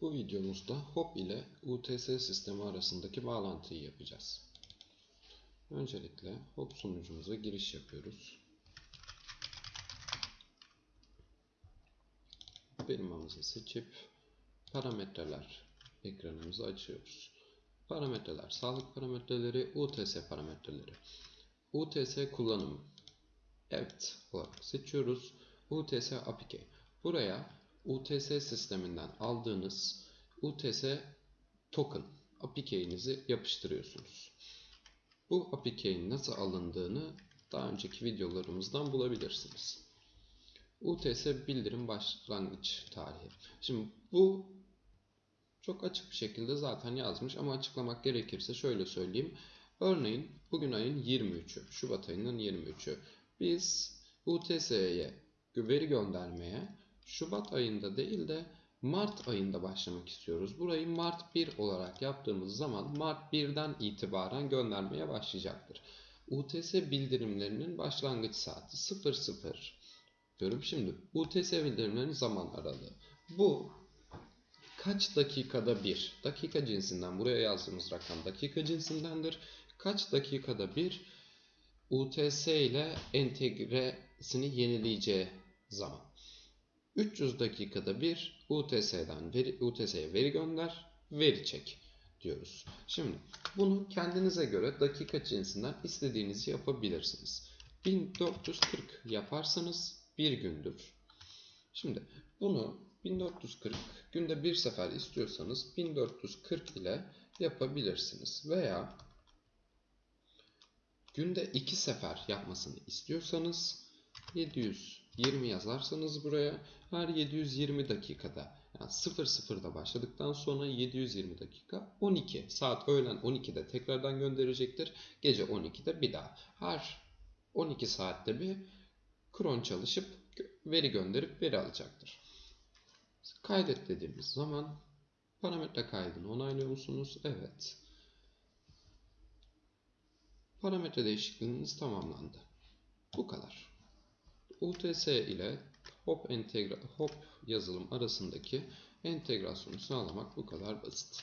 Bu videomuzda HOP ile UTS sistemi arasındaki bağlantıyı yapacağız. Öncelikle HOP sunucumuza giriş yapıyoruz. Firmamızı seçip parametreler ekranımızı açıyoruz. Parametreler, sağlık parametreleri, UTS parametreleri. UTS kullanımı. Evet olarak seçiyoruz. UTS API. Buraya UTS sisteminden aldığınız UTS token API'nizi yapıştırıyorsunuz. Bu API'nin nasıl alındığını daha önceki videolarımızdan bulabilirsiniz. UTS bildirim başlangıç tarihi. Şimdi bu çok açık bir şekilde zaten yazmış ama açıklamak gerekirse şöyle söyleyeyim. Örneğin bugün ayın 23'ü, Şubat ayının 23'ü. Biz UTS'ye veri göndermeye Şubat ayında değil de Mart ayında başlamak istiyoruz. Burayı Mart 1 olarak yaptığımız zaman Mart 1'den itibaren göndermeye başlayacaktır. UTS bildirimlerinin başlangıç saati 00 diyorum. Şimdi UTS bildirimlerinin zaman aralığı. Bu kaç dakikada bir, dakika cinsinden buraya yazdığımız rakam dakika cinsindendir. Kaç dakikada bir UTS ile entegresini yenileyeceği zaman. 300 dakikada bir UTS'den veri, UTS'ye veri gönder, veri çek diyoruz. Şimdi bunu kendinize göre dakika cinsinden istediğinizi yapabilirsiniz. 1440 yaparsanız bir gündür. Şimdi bunu 1440 günde bir sefer istiyorsanız 1440 ile yapabilirsiniz. Veya günde iki sefer yapmasını istiyorsanız 720 yazarsanız buraya her 720 dakikada yani 00'da başladıktan sonra 720 dakika 12 saat öğlen 12'de tekrardan gönderecektir. Gece 12'de bir daha. Her 12 saatte bir kron çalışıp veri gönderip veri alacaktır. Kaydet dediğimiz zaman parametre kaydını onaylıyor musunuz? Evet. Parametre değişikliğiniz tamamlandı. Bu kadar. UTS ile Hop, Hop yazılım arasındaki entegrasyonu sağlamak bu kadar basit.